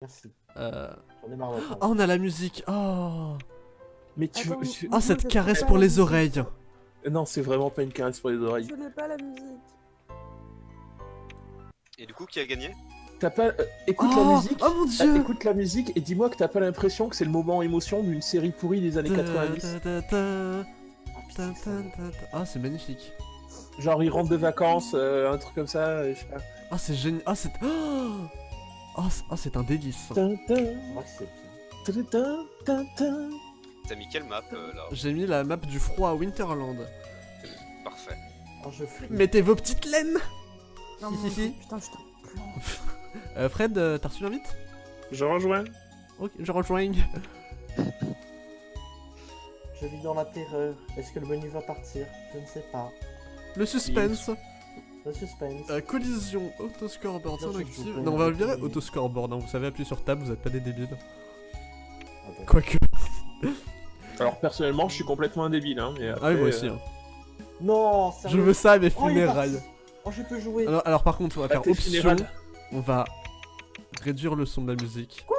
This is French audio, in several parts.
Merci. Euh... Ai marre. Oh, on a la musique. Oh. Mais tu Attends, tu- Oh, cette caresse pour les oreilles. Non, c'est vraiment pas une caresse pour les oreilles. Je n'ai pas la musique. Et du coup, qui a gagné? T'as pas. euh, écoute oh, la musique. oh mon ah, dieu. écoute la musique et dis-moi que t'as pas l'impression que c'est le moment émotion d'une série pourrie des années 90. Ta, ta, ta, ta, Ah, c'est magnifique. Genre ils rentrent de vacances, euh, un truc comme ça, je sais pas. Ah, c'est génial. Ah, c'est. Oh, oh, c'est- oh, c'est un délice. T'as mis quelle map euh, là? J'ai mis la map du froid à Winterland. Parfait. Oh, je. Mettez vos petites laines? Non, mon si, Dieu, putain, je. Euh, Fred, euh, t'as reçu l'invite? Je rejoins. Ok, je rejoins. Je vis dans la terreur. Est-ce que le menu va partir? Je ne sais pas. Le suspense. Le suspense. Euh, collision, auto-scoreboard, Non, c'est je actif. joue pas Non, on va le virer auto-scoreboard. Hein. Vous savez appuyer sur table, vous êtes pas des débiles. Ah bon. Quoique. Alors personnellement, je suis complètement un débile, hein, mais Ah oui, moi aussi. euh, hein. Non, Je sérieux. veux ça à mes Oh, funérailles. Oh, je peux jouer. Alors, alors par contre, on va faire option. On va réduire le son de la musique. Quoi?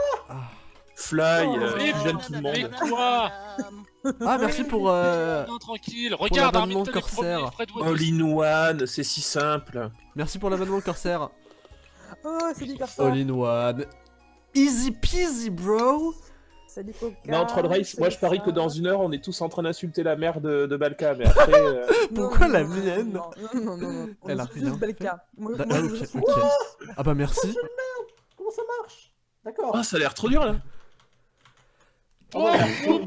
Fly, Oh, euh, mais tu gênes tout le Mais monde. quoi Ah, merci pour. Euh... Non, tranquille, regarde, l'abonnement Corsair. All in one, c'est si simple. Merci pour l'abonnement Corsair. Oh, salut Corsa. All in one. Easy peasy, bro. Salut Coca. Non, Troll Race, moi je parie que ça. dans une heure, on est tous en train d'insulter la mère de, de Balka, mais après. euh, Pourquoi non, la non, mienne Non, non, non, non. non. On Elle a est rien. Moi, moi, ah, ok, ok. Ah bah merci. Comment ça marche D'accord. Oh, ça a l'air trop dur là. Oh, merci, Oh,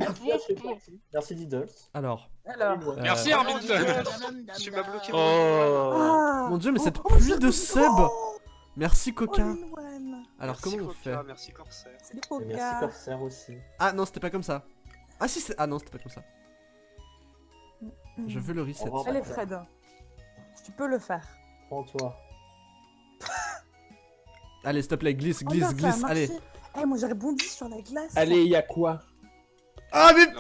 oh, oh. Diddles. Alors. Alors. euh, Merci Armin. Tu m'as bloqué. Oh. Ah Mon dieu, mais cette Oh, pluie de sub. Oh, Merci Coca. all in one. Alors Merci, comment on fait Merci Corsair. Merci. Corsair aussi. Ah non, c'était pas comme ça. Ah si, c'est... Ah non, c'était pas comme ça. Je veux le reset. Allez Fred. Tu peux le faire. Prends-toi. Allez, s'il te plaît, glisse, Oh, glisse, glisse. Allez. Eh, moi j'ai rebondi sur la glace. Allez, y a quoi? Ah mais...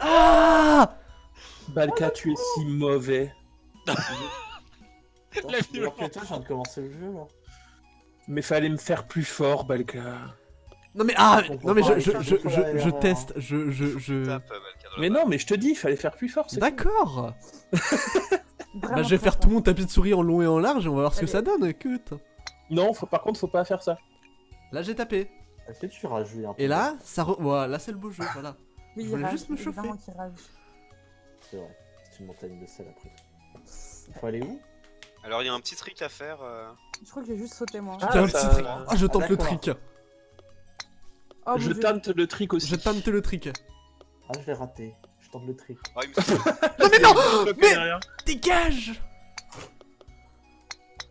Ah Balka, tu es si mauvais. Attends, La que toi, je viens de commencer le jeu là. Mais fallait me faire plus fort, Balka. Non mais ah Non mais je, je, je, teste, je, je, je... Tape, euh, dans Mais non, mais je te dis, il fallait faire plus fort. c'est. D'accord Bah je vais faire tout mon tapis de souris en long et en large et on va voir ce que ça donne, écoute Non, faut, par contre, faut pas faire ça. Là j'ai tapé. Est-ce que tu rajoutes un peu Et là, ça re... Voilà, là c'est le beau jeu, voilà. Oui, Je il voulais rage, juste me chauffer. C'est vrai. C'est une montagne de sel après. Il faut aller où? Alors, il y a un petit trick à faire. euh, Je crois que j'ai juste sauté moi. Ah, un petit trick. Ah je tente le d'accord. trick. Oh, je tente le trick aussi. Je tente le trick. Ah, je l'ai raté. Je tente le trick. Oh, il me semble- Non mais non Mais-. Dégage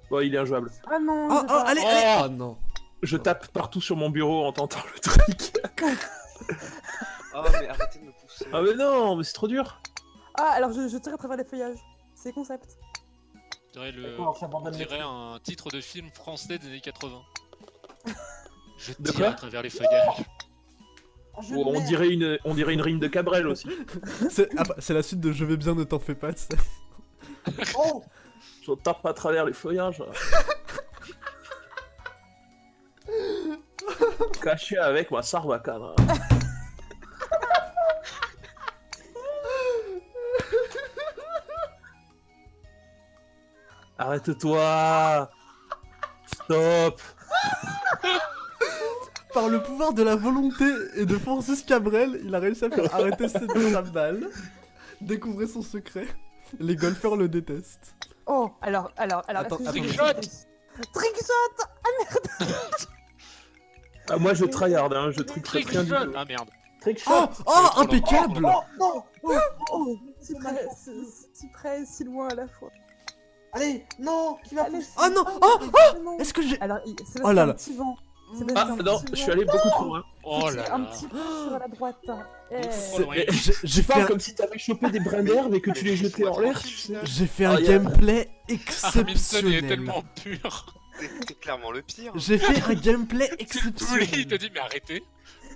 Bon, il est injouable. Ah non. Oh, oh, allez, allez Oh non Je tape partout sur mon bureau en tentant le trick. Oh, mais arrêtez de me pousser. Ah mais non, mais c'est trop dur. Ah, alors je, je tire à travers les feuillages. C'est concept. On dirait, le... On dirait truc. un titre de film français des années 80. Je tire à travers les feuillages. Oh, je on dirait une, on dirait une rime de Cabrel aussi. C'est ah bah, c'est la suite de Je vais bien, ne t'en fais pas. Oh Je tape à travers les feuillages. Caché avec ma sarbacane. Arrête-toi Stop Par le pouvoir de la volonté et de Francis Cabrel, il a réussi à faire arrêter cette balle. Découvrez son secret. Les golfeurs le détestent. Oh, alors, alors, alors. Attends, est-ce que j'ai- attends. Trickshot ah, Moi je tryhard, hein, je trick Trick rien du shot tout. Ah merde. Trick shot Oh Oh Impeccable Oh non Oh, oh, si près, si, si près, si loin à la fois. Allez Non Qui va Allez, pousser Oh non oh, Oh oh. Est-ce que j'ai... Alors, il- c'est Oh là un là. petit vent. C'est Ah non, petit je suis vent. allé beaucoup trop loin. Oh là Un là. petit peu sur la droite. hein. Eh. C'est- ouais. J'ai j'ai Tu fait, parles un... comme si t'avais chopé des brins d'herbe et que tu les jetais en l'air, tu sais. j'ai fait Oh, un yeah. gameplay Arminson, il est exceptionnel. tellement pur. T'es t'es clairement le pire. J'ai fait un gameplay Tu le voulais, il te exceptionnel. dit mais arrêtez.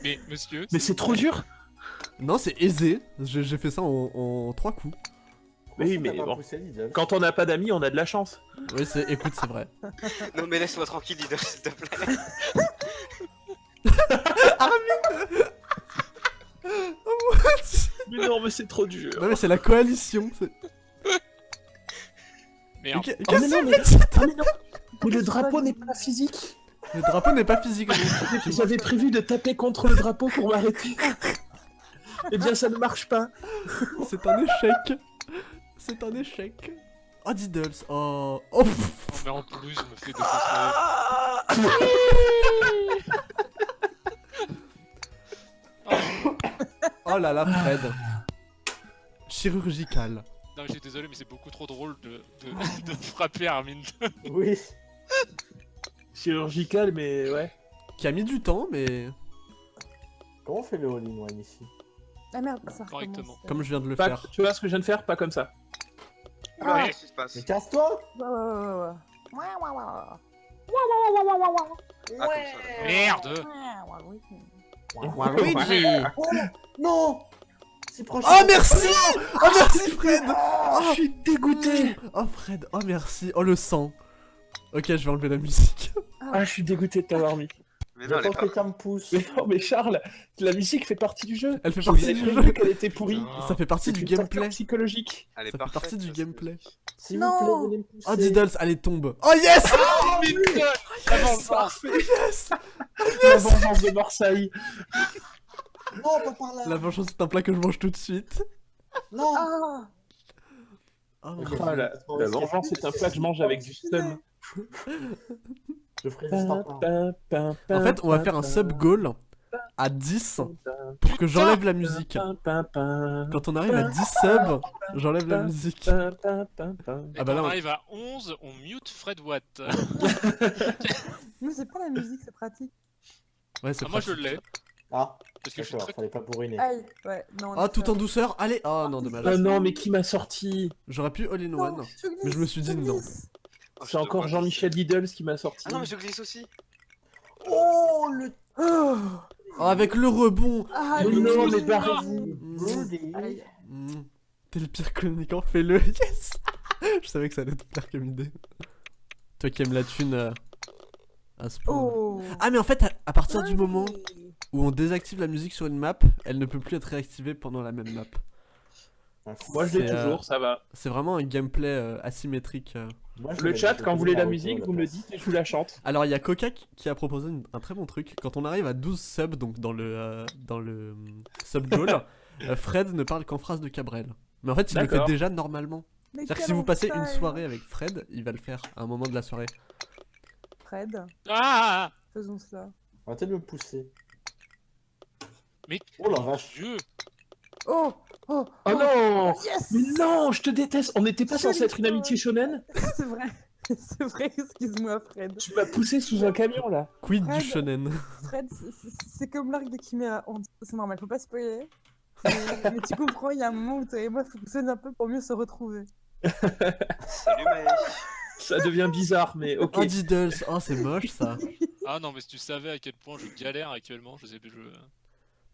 Mais monsieur. Mais c'est trop dur Non, c'est aisé. J'ai fait ça en, en trois coups. Mais oui, mais bon. Quand on n'a pas d'amis, on a de la chance. Oui, c'est... écoute, c'est vrai. Non mais laisse-moi tranquille, Lidl, s'il te plaît. Mais non, mais c'est trop dur. Non mais c'est la coalition. c'est- Merde. Oh, mais que non, mais... ah, mais non. Mais le drapeau n'est pas physique. Le drapeau n'est pas physique. J'avais prévu de taper contre le drapeau pour m'arrêter. Eh bien, ça ne marche pas. C'est un échec. C'est un échec. Oh Diddles. Oh. Oh. Oh, mais en plus, je me fais défoncer. Oh là là, Fred. Chirurgical. Non, je suis désolé, mais c'est beaucoup trop drôle de, de, de frapper Armin. Oui. Chirurgical, mais ouais. Qui a mis du temps, mais Comment on fait le all-in-one ici? Ah merde, ça Correctement. recommence. comme je viens de le Pas- faire. tu vois ce que je viens de faire? Pas comme ça. Ah, qu'est-ce qui se passe? Mais casse-toi Ouais, ouais, ouais, ouais, ouais. Ouais, ouais, ouais, ouais. Ah. Merde Ouais, ouais, oui. Oh Non Si proche Oh merci Oh merci Fred Oh, je suis dégoûté. Oh Fred, oh merci. Oh le sang. Ok, je vais enlever la musique. Ah, je suis dégoûté de t'avoir mis. Mais non, que quelqu'un me pousse. Mais non, mais Charles, la musique fait partie du jeu. Elle fait Je partie du jeu. qu'elle était pourrie. Ah. Ça fait partie C'est du gameplay. psychologique. Elle est Ça fait partie du gameplay. S'il Non. vous plaît, me. Oh Diddles, allez tombe. Oh yes Oh, putain La vengeance Parfait. Yes La vengeance de Marseille. Non, pas par là La vengeance c'est un plat que je mange tout de suite. Non Ah Oh. Ah, la, la vengeance est un plat que je mange avec du seum. Je ferai juste un pain. En fait, on va faire un sub goal à 10 pour que j'enlève la musique. Quand on arrive à 10 subs, j'enlève la musique. Et Ah bah quand là, on arrive à 11, on mute Fred Watt. Mais c'est pas la musique, c'est pratique. Ouais, c'est Ah, moi je l'ai, Ah, parce que je suis très... fallait pas bourriner. Aïe, ouais, non. Ah, tout en douceur, allez Oh non, Ah dommage. non, mais qui m'a sorti? J'aurais pu all in one. mais je me suis dit non. Oh, je C'est encore Jean-Michel Liddles qui m'a sorti. Ah non, mais je glisse aussi. Oh, le... Oh avec le rebond Ah, Mais non, mais barrez-vous. T'es le pire communicant, fais-le Yes Je savais que ça allait te plaire comme idée. Toi qui aimes la thune euh, à ce point. Oh Ah, mais en fait, à, à partir du moment où on désactive la musique sur une map, elle ne peut plus être réactivée pendant la même map. Moi je l'ai euh, toujours, ça va. C'est vraiment un gameplay euh, asymétrique. euh. Moi, je Le chat, quand le vous voulez la musique, vous me le dites et je vous la chante. Alors, il y a Coca qui a proposé une- un très bon truc. Quand on arrive à 12 subs, donc dans le, euh, dans le sub goal, Fred ne parle qu'en phrase de Cabrel. Mais en fait, il le fait déjà normalement. C'est-à-dire que si vous passez une soirée avec Fred, il va le faire à un moment de la soirée. Fred, Ah faisons cela. Arrêtez de me pousser. Mais... Oh la vache. Dieu Oh Oh Oh non Yes Mais non, je te déteste On n'était pas censé être une amitié shonen C'est vrai, c'est vrai, excuse-moi Fred. Tu m'as poussé sous un camion là Quid du shonen Fred, c'est- comme l'arc de Chimera. On- C'est normal, faut pas spoiler. Mais, mais tu comprends, il y a un moment où toi et moi fonctionnent un peu pour mieux se retrouver. Salut. Ça devient bizarre, mais ok. Oh Diddles, oh c'est moche ça. Ah non, mais si tu savais à quel point je galère actuellement, je sais plus. Je...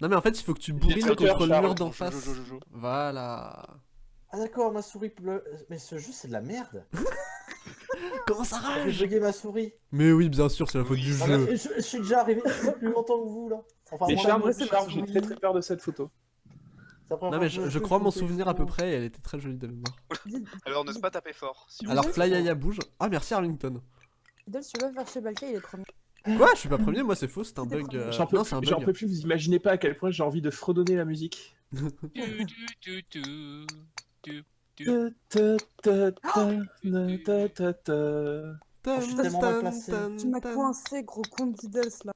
Non mais en fait il faut que tu bourrines contre le mur d'en face. Voilà. Ah d'accord, ma souris pleut. Mais ce jeu, c'est de la merde. Comment ça J'ai rage bugué ma souris. Mais oui bien sûr c'est la faute Oui, du ça Ah, jeu. je, je suis déjà arrivé plus longtemps que vous là. Enfin, Mais ma j'ai très très peur de cette photo. Non mais je, crois m'en fais souvenir à peu près et elle était très jolie de mémoire. Alors, n'ose pas taper fort. vous Alors Flyaya bouge. Ah merci Arlington. Dol, tu vas faire chez Balka, il est trop bien. Quoi Je suis pas premier, moi c'est faux, c'est un bug. euh, J'en peux, Non c'est un j'en bug. peux plus, vous imaginez pas à quel point j'ai envie de fredonner la musique. Je suis tellement mal placé. Tu m'as coincé, gros con de Diddles là.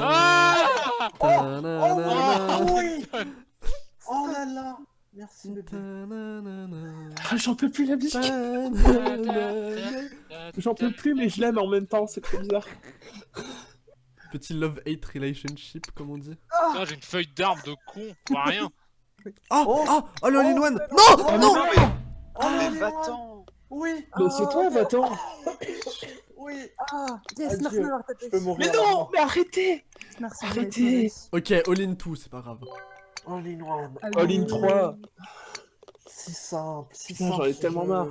Ah tananana, Oh oui Oh là là Merci bébé. Ah, j'en peux plus la musique. J'en peux plus, mais je l'aime en même temps, c'est trop bizarre. Petit love-hate relationship, comme on dit. Putain, j'ai une feuille d'arbre de con, pas rien. Oh Oh. Oh Oh le all-in-one Non Oh, Non Non. Oh, mais va-t'en Oui Mais c'est toi, va-t'en. Oui Ah, yes, merci d'avoir tapé. Je peux mourir. Mais non, mais arrêtez Merci. Arrêtez. Ok, all-in 2, c'est pas grave. All in one. All in 3. Si simple, si Putain, simple. j'en ai tellement marre.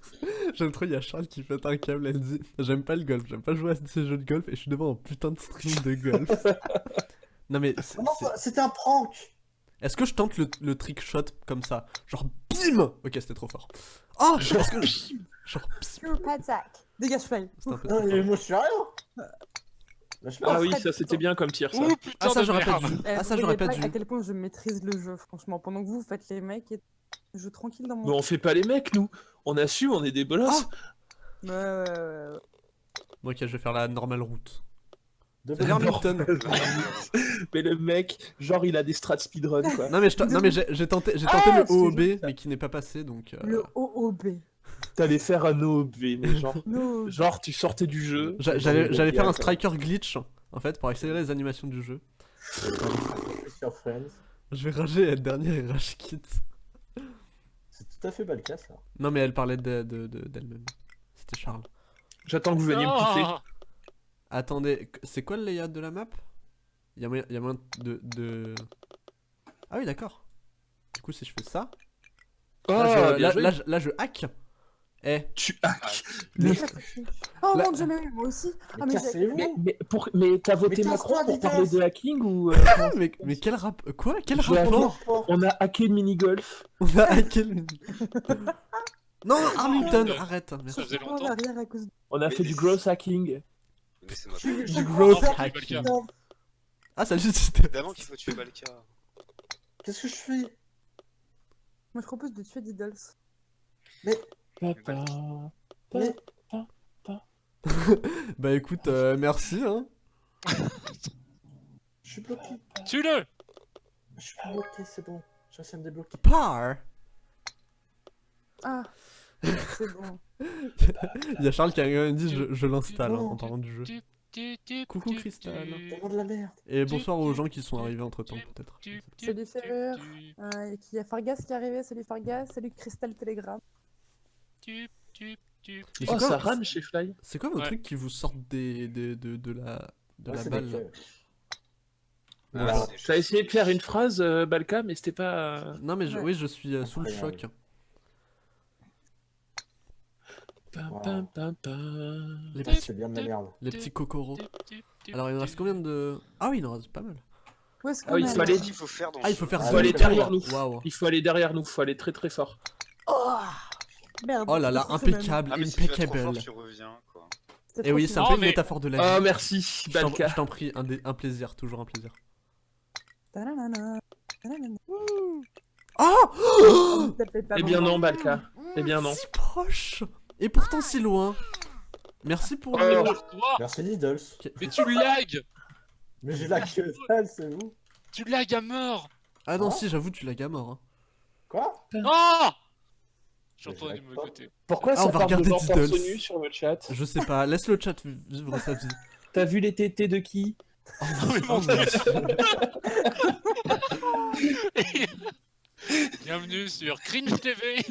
J'aime trop, il y a Charles qui fait un câble, elle dit J'aime pas le golf, j'aime pas jouer à ces jeux de golf et je suis devant un putain de stream de golf. non mais, c'est- c'est- ça- c'était un prank est-ce que je tente le, le trick shot comme ça? Genre bim Ok, c'était trop fort. Oh Est-ce que je- Genre bim attack. Dégage, Non, mais fort. moi je suis rien. Ah oui, ça c'était bien comme tir ça. Ouh putain Ah ça j'aurais pas dû. Eh, Ah ça j'aurais pas dû. à quel point je maîtrise le jeu, franchement. Pendant que vous, faites les mecs et je joue tranquille dans mon. Mais on fait pas les mecs nous. On assume, on est des bolosses. Ouais, ouais, ouais, ouais. Ok, je vais faire la normale route. Mais le mec, genre il a des strats speedrun quoi. Non mais, je te- non, mais j'ai tenté, j'ai tenté Ah, le OOB mais qui n'est pas passé donc... euh, Le OOB. T'allais faire un OB, mais genre. No. Genre tu sortais du jeu. j'a- J'allais j'allais faire un striker glitch en fait pour accélérer les animations du jeu. sur Friends. Je vais rager être dernier et rage kit. C'est tout à fait pas le cas ça. Non mais elle parlait de- de- de- d'elle-même. C'était Charles. J'attends que vous veniez me pousser. Non. Attendez, c'est quoi le layout de la map? Il y a moyen, y a moyen de, de... Ah oui d'accord. Du coup si je fais ça... Oh, là, je, bien là, joué. là, je- là, je hack. Eh, Tu hack. le- Oh La- mon dieu, mais moi aussi. Mais Ah, mais Mais, mais, pour... mais t'as voté Mais Macron pour parler de hacking ou. euh, mais, mais quel rap... Quoi? Quel rapport? On a hacké le mini-golf. On a hacké le... non, Hamilton, arrête. Ça faisait longtemps. de... On a Mais- fait du gross hacking. Du le hacking. Ah salut, c'était... Évidemment qu'il faut tuer Balka. Qu'est-ce que je fais? Moi, je propose de tuer Diddles. Mais Bah écoute, euh, merci hein. je suis bloqué. Tue-le Je suis bloqué, c'est bon. À me débloquer. Par Ah, c'est bon. Il y a Charles qui a quand même dit je, je l'installe hein, en parlant du jeu. Coucou, Cristal. tu- Tellement de la merde. Et bonsoir aux gens qui sont arrivés entre temps peut-être. Salut, Euh, Il y a Fargas qui est arrivé. Salut Fargas. Salut Crystal Telegram. Tu- tu- tu- Mais Oh, c'est quoi- ça rame chez Fly. C'est quoi vos Ouais. trucs qui vous sortent des, des- de, de la, de Ouais, la balle. Ah, J'ai essayé de faire une phrase, euh, Balka, mais c'était pas. euh, Non mais je, Ouais. oui je suis euh, sous le choc. Wow. Les Ah, petits, bien de la merde. les petits cocoros. Alors il en reste combien de... Ah oui il en reste pas mal. Où est-ce qu'on Ah il est faut aller- faire dans Ah il faut faire Ah, ça. faut aller derrière nous. Waouh. Il faut aller derrière nous, faut aller très très fort. Oh Merde. Oh là là, impeccable, Ah, mais si impeccable. fort, tu reviens, quoi. C'était Et trop oui, c'est un semaine. peu Oh, une mais- métaphore de la vie. Ah, merci, Je t'en- Balka. je t'en prie, un, plaisir, toujours un plaisir. Oh pas Eh bien non, nom. Balka. Eh bien non. Si proche Et pourtant si loin. Merci pour Oh. le... Toi Merci Needles. Mais tu lag Mais j'ai la queue dalle, c'est vous. Tu lag à mort Ah non Oh. si, j'avoue, tu l'as à mort. Hein. Oh Quoi? J'ai Mais je entendu lag de mon pas. côté. Pourquoi Ah, ça on va de regarder nu sur le chat Je sais pas, laisse le chat vivre sa vie. T'as vu les tétés de qui Oh, oh, Bienvenue sur Cringe TV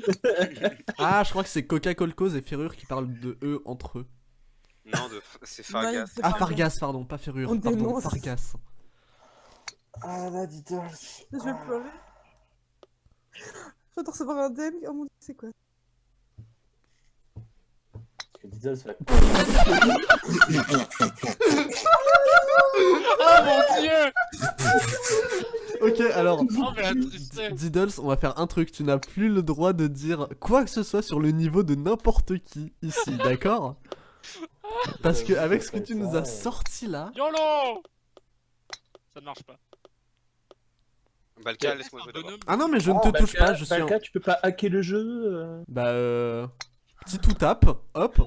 Ah, je crois que c'est Coca-Cola Cause et Ferrure qui parlent de eux entre eux. Non, de... c'est Fargas. Ah, Fargas, pardon, pas Ferrure, On pardon, dénonce. Fargas. Ah la Needles. Je vais pleurer. Je viens de recevoir un DM. Oh mon dieu, c'est quoi. Oh mon dieu Ok, alors, Oh mais la tristesse Diddles, on va faire un truc. Tu n'as plus le droit de dire quoi que ce soit sur le niveau de n'importe qui ici, d'accord? Parce que avec ce que tu nous as sorti là, YOLO Ça ne marche pas. Balka, laisse-moi jouer d'abord. ah non mais je ne Oh, te touche pas, je suis un... Balka, tu peux pas hacker le jeu euh, Bah euh... Petit tout tap, hop,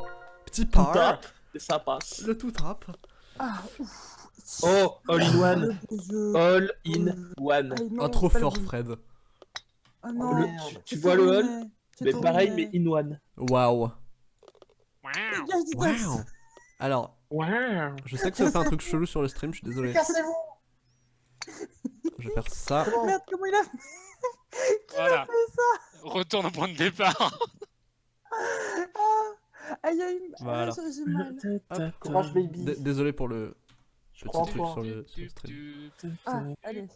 petit Tout par, tap, et ça passe. le tout tap. Ah, ouf. Oh, all in one. Beau jeu. All in one. Aïe, non, Ah trop fort. Fred. Ah non. Le- merde. tu- vois tout le all Mais tout pareil, mais in one. Waouh. Waouh. Alors, Wow. je sais que ça fait un truc chelou sur le stream, je suis désolé. Cassez-vous Je vais faire ça. Merde, comment il a fait Voilà. ça Retourne au point de départ Ah Aïe aïe, Voilà. ah, j'ai mal. Courage baby. D- Désolé pour le Je petit truc sur le, sur le stream. Ah, allez.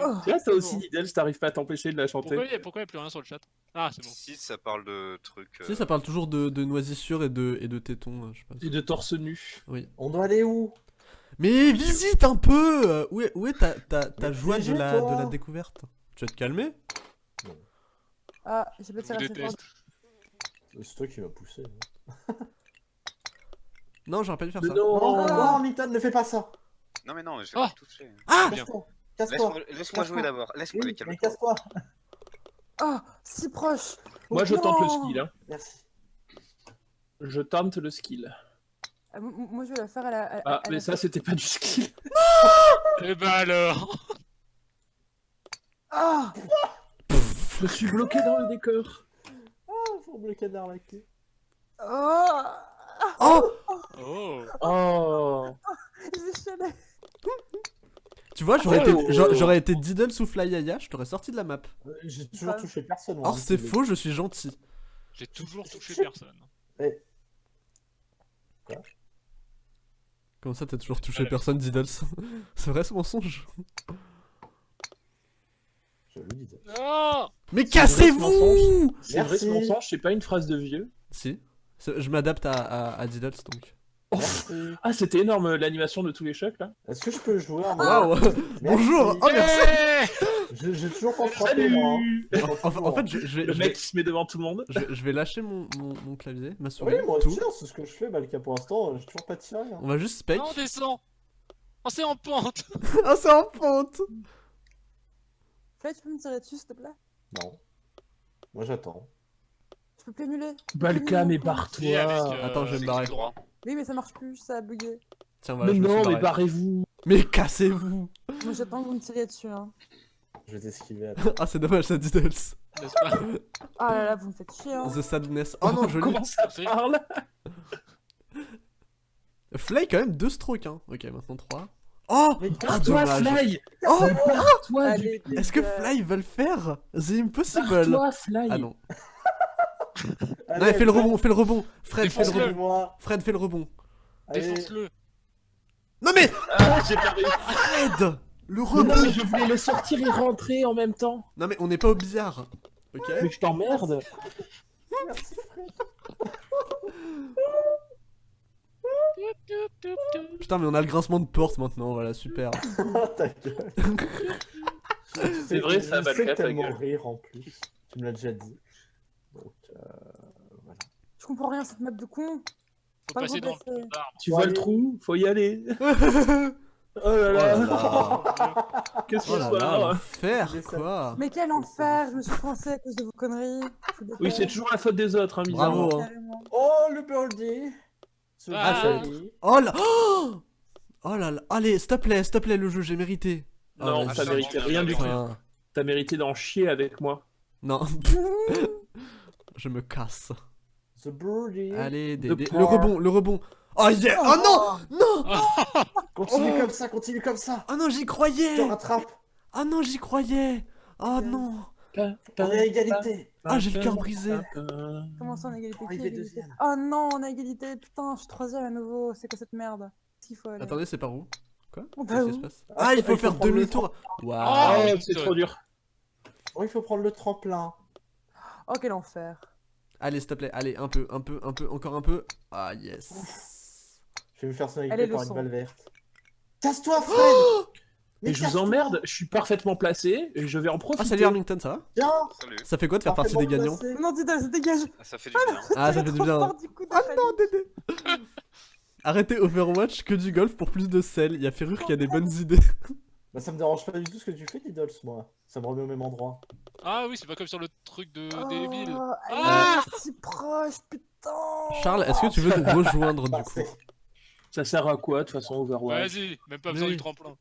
Oh. Toi aussi, Bon. Diddles, t'arrives pas à t'empêcher de la Pourquoi chanter. il a pourquoi il y a plus rien sur le chat Ah, c'est bon. Si ça parle de trucs. Euh, ça parle toujours de, de noisissures et de, et de tétons, euh, je sais pas. Et de torse nu. On doit aller où Mais visite un peu euh, Où est, où est ta, ta, ta joie de la, de toi. la découverte? Tu vas te calmer? Ah, j'ai pas tiré assez fort. C'est toi qui m'as poussé. hein. Non, j'aurais pas dû faire Mais ça. non, Non, Ah. non, Milton, ne fais pas ça. Non, mais non, je vais Oh. pas toucher. Ah. Casse-toi. Laisse-moi jouer d'abord. Laisse-moi Oui, les mais casse-toi. Ah, si proche. Moi, Oh, je tente le non. skill. Hein. Merci. Je tente le skill. Ah, moi, je vais la faire à la. à- Ah, à mais la- ça, c'était pas du skill. Eh ben alors Ah Je suis bloqué dans le décor. Ah, faut me le canard la queue. Oh Oh Oh Oh. Tu vois, j'aurais Oh. été, j'aurais été Diddle sous Flyaya, je t'aurais sorti de la map. Euh, J'ai toujours Ah. touché personne. Or, c'est faux, je suis gentil. J'ai toujours touché personne. Comment ça, t'as toujours touché personne, Diddles C'est vrai ce mensonge début. Je le dis. Non Mais cassez-vous C'est vrai, ce mensonge, c'est pas une phrase de vieux. Si. Je m'adapte à, à, à Diddles donc. Merci. Ah, c'était énorme euh, l'animation de tous les chocs là. Est-ce que je peux jouer en mode- Waouh Bonjour Oh merci Eh J'ai toujours pas frappé moi. hein. en, en- en fait, je, je vais, Le je, mec vais, qui se met devant tout le monde. je- je vais lâcher mon, mon, mon clavier, ma souris, Oui, moi tout. aussi, hein, c'est ce que je fais, Balka. Pour l'instant, j'ai toujours pas tiré. hein. On va juste spec. Non, descend Oh, c'est en pente Ah, c'est en pente Fly, tu peux me tirer dessus, s'il te plaît? Non. Moi j'attends. Je peux plus émuler. Balka, mais barre-toi. euh, Attends, je vais me barrer. droit. Oui, mais ça marche plus, ça a bugué. Tiens, voilà, mais je me suis non, mais barrez-vous. Mais cassez-vous Moi, j'attends que vous me tiriez dessus. Hein. Je vais t'esquiver. Ah, c'est dommage, ça Diddles. N'est-ce pas Ah là là, vous me faites chier. Hein. The sadness. Oh non, joli. Comment ça C'est- parle Flay, quand même, deux strokes, hein. Ok, maintenant trois. Oh Mais Ah, Toi. Fly Oh Toi, Allez, du... Est-ce que Fly veut le faire? The impossible Toi, Fly Ah non. Allez, Non, fais le rebond, fais le rebond Fred, fais le rebond. Fred, fais le rebond. Défonce-le Non mais Ah. Fred Le Mais non, je voulais le sortir et rentrer en même temps. Non mais on n'est pas au billard Ok Mais je t'emmerde. Merci Fred. Putain mais on a le grincement de porte maintenant, voilà, super. Ta gueule. C'est vrai, ça, sais ta tellement gueule. rire en plus. Tu me l'as déjà dit. Donc, euh, voilà. Je comprends rien, cette map de con. Faut Pas le passer dans le. Tu vois le trou Faut y aller. oh Oh là là Qu'est-ce Oh qu'on soit là, là l'enfer quoi Mais quel enfer, je me suis coincée à cause de vos conneries. Oui, c'est toujours la faute des autres, hein, bizarrement. Bravo hein. Oh, le birdie. Ah. Oh là Oh Oh là là Allez, s'il te plaît, s'il te plaît le jeu, j'ai mérité Non, Oh, t'as mérité rien du tout. T'as mérité d'en chier avec moi. Non Je me casse The birdie. Allez, des, des- le rebond, le rebond Oh yeah Oh non Non Continue Oh. comme ça, continue comme ça. Oh non, j'y Je croyais te rattrape. Oh non, j'y croyais Oh non On est à égalité. Ah, j'ai le cœur brisé. Comment ça, on a égalité qui Arrivé a égalité. Oh non, on a égalité. Putain, je suis troisième à nouveau. C'est quoi cette merde? Faut aller? Attendez, c'est par où? Quoi? On Qu'est-ce qui se passe? Ah, Ah, il faut faire demi-tour Ah, Waouh Oh, oui, c'est trop dur. Oh, il faut prendre le tremplin. Oh, quel enfer. Allez, s'il te plaît, allez, un peu, un peu, un peu, encore un peu Ah, yes Je vais me faire le par une son. balle verte. Casse-toi, Fred Mais Et je vous emmerde, je suis parfaitement placé et je vais en profiter. Ah, salut Arlington, ça va Salut. Ça fait quoi de faire partie des gagnants placé. Non, ça dégage. Ah, Ça fait du bien. Ah, ça fait du bien fort du coup de Ah non, Dédé Arrêtez Overwatch que du golf pour plus de sel. Il y a Ferrure qui a des bonnes idées. Bah, ça me dérange pas du tout ce que tu fais, Diddles, moi. Ça me remet au même endroit. Ah oui, c'est pas comme sur le truc de débile. Oh, elle Ah si proche, putain. Charles, est-ce que tu veux nous rejoindre du Bah, coup Ça sert à quoi de toute façon Overwatch Vas-y, même pas besoin oui. du tremplin.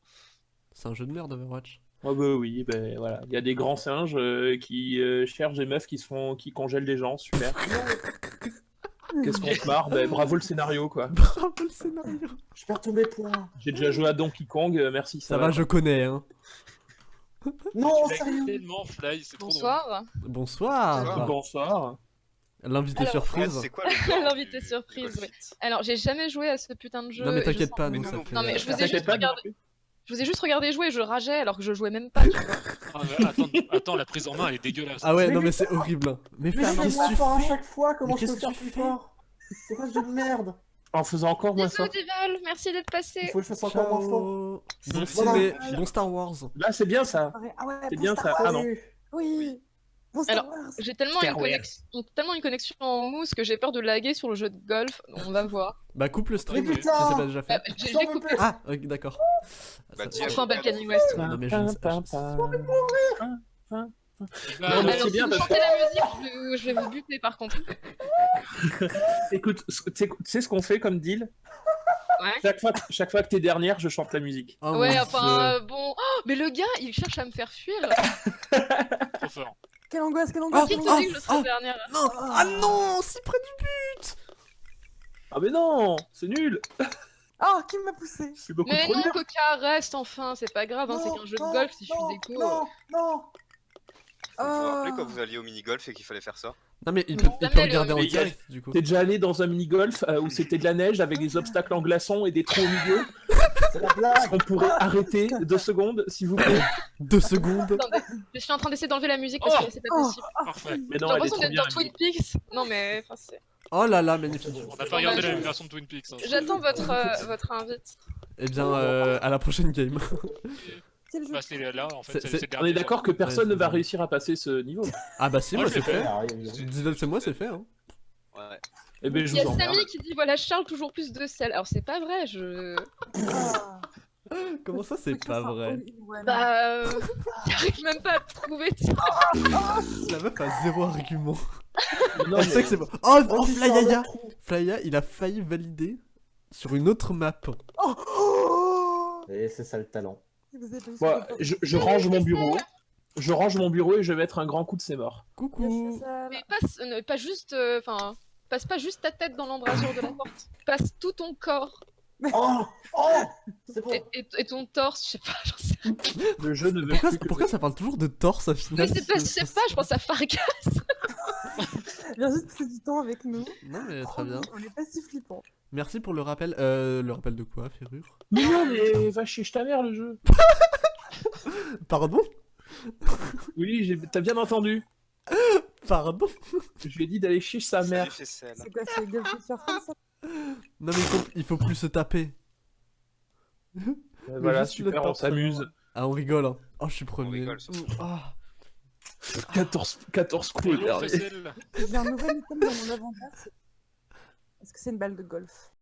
C'est un jeu de merde Overwatch. Ah bah oui, ben voilà. Il y a des grands singes euh, qui euh, cherchent des meufs qui se font, qui congèlent des gens, super. Qu'est-ce qu'on se marre? Ben bravo le scénario quoi. Bravo le scénario Je perds tous mes points. J'ai déjà joué à Donkey Kong, euh, merci. Ça va, je connais hein. Non, sérieux fly, trop. Bonsoir Bonsoir. L'invité surprise. Ouais, c'est quoi L'invité du- surprise, golf Alors, j'ai jamais joué à ce putain de jeu. Non mais je t'inquiète pas, nous ça non fait... Non, mais je vous ai juste pas, regardé. Je vous ai juste regardé jouer et je rageais alors que je jouais même pas. tu vois. Ah, mais attends, attends, la prise en main elle est dégueulasse. Ah ouais, Mais non mais c'est horrible. Mais Mais qu'est-ce moi que tu fort à chaque fois, comment je peux faire plus fort C'est quoi ce jeu de merde En faisant encore moins. Dival, merci d'être Il passé. faut que je fasse encore moins fort. Bon Voilà. ciné, bon Star Wars. Là, c'est bien ça. Ah ouais, C'est bon bien Star ça. Wars. Ah non. Oui. Bon Alors. J'ai tellement, tellement une connexion en mousse que j'ai peur de laguer sur le jeu de golf. On va voir. Bah coupe le stream si c'est pas déjà fait. j'ai J'en j'ai coupé. plus. Ah, ok, d'accord. Bah, Enfin. Balkany West. Non, mais je ne sais- ne sais- Bah, Non, mais Alors, c'est si bien vous chantez la musique, je vais, vous- je vais vous buter par contre. Écoute, tu sais- ce qu'on fait comme deal? Ouais. chaque fois, chaque fois que t'es dernière, je chante la musique. Oh, ouais, enfin, euh, bon. Oh, mais le gars, il cherche à me faire fuir. trop fort. Quelle angoisse, quelle angoisse. Qui quelle te angoisse. que je serai ah. dernière Non Ah non Si près du but Ah mais non, c'est nul. Ah, qui m'a poussé C'est beaucoup Mais trop non, dur. Coca, reste enfin, c'est pas grave, hein, c'est qu'un jeu de golf si je suis déco. Non, non Vous vous rappelez Ah. quand vous alliez au mini-golf et qu'il fallait faire ça Non mais il peut, il peut Jamais, regarder en direct du coup. T'es déjà allé dans un mini-golf euh, où c'était de la neige avec des obstacles en glaçons et des trous au milieu C'est la blague On pourrait arrêter deux secondes, s'il vous plaît? Deux secondes. Attendez, je suis en train d'essayer d'enlever la musique parce Oh que c'est pas Oh, possible. Parfait. Mais J'ai non, l'impression d'être dans Twin. Peaks. Non mais, enfin, c'est- Oh là là, magnifique. On n'a pas regardé la version de Twin Peaks. hein. J'attends votre, euh, votre invite. Eh bien, euh, à la prochaine game. Quel jeu c'est là, en fait, C'est- c'est c'est- c'est le On est d'accord que personne Ouais, ne va c'est- réussir à passer ce niveau. Ah bah si, Moi, je c'est fait. Dis-le, c'est moi, c'est fait. Hein. Ouais. Eh ben, je Il y a emmerde. Samy qui dit voilà Charles toujours plus de sel. Alors c'est pas vrai, je. Ah. Comment ça, c'est je pas vrai. Bah. Euh... J'arrive même pas à trouver. La meuf a zéro argument. Non, Elle mais- sait que c'est bon. Oh, Oh, c'est Flyaya Charles Trou. Flya, il a failli valider sur une autre map. Et c'est ça le talent. Vous j'ai je, je range mon bureau. Je range mon bureau et je vais mettre un grand coup de c'est mort. Coucou. Mais passe, euh, pas juste. euh, Enfin. passe pas juste ta tête dans l'embrasure de la porte. Passe tout ton corps Oh Oh C'est bon et, et- et ton torse, je sais pas, j'en sais rien. Le jeu ne veut Pourquoi, plus que pourquoi ça parle toujours de torse à Mais final c'est pas, je sais pas, je pense à Farga. Viens juste passer du temps avec nous. Non mais très bien. On est pas si flippant. Merci pour le rappel. Euh, le rappel de quoi, Ferrure? Mais non, mais va chez ta mère le jeu. Pardon? Oui, j'ai- t'as bien entendu. Pardon? Je lui ai dit d'aller chez sa mère. C'est quoi, c'est Non mais il faut, il faut plus se taper. Euh, Voilà, super, on s'amuse. Ah on rigole hein. Oh je suis premier. rigole ce soir. Ah. 14, 14 coups Bonjour, énervés. Fessel. J'ai un nouvel item dans mon inventaire. c'est- Est-ce que c'est une balle de golf?